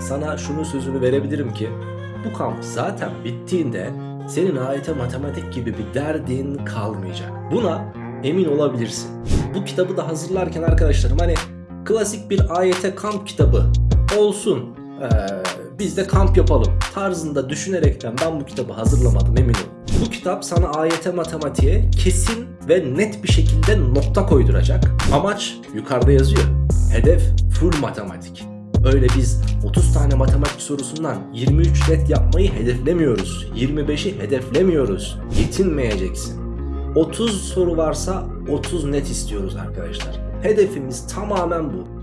sana şunun sözünü verebilirim ki bu kamp zaten bittiğinde senin AYT matematik gibi bir derdin kalmayacak. Buna emin olabilirsin. Bu kitabı da hazırlarken arkadaşlarım hani klasik bir AYT kamp kitabı olsun. Ee, biz de kamp yapalım tarzında düşünerekten ben bu kitabı hazırlamadım emin ol. Bu kitap sana AYT matematiğe kesin ve net bir şekilde nokta koyduracak. Amaç yukarıda yazıyor. Hedef full matematik. Öyle biz 30 tane matematik sorusundan 23 net yapmayı hedeflemiyoruz. 25'i hedeflemiyoruz. Yetinmeyeceksin. 30 soru varsa 30 net istiyoruz arkadaşlar. Hedefimiz tamamen bu.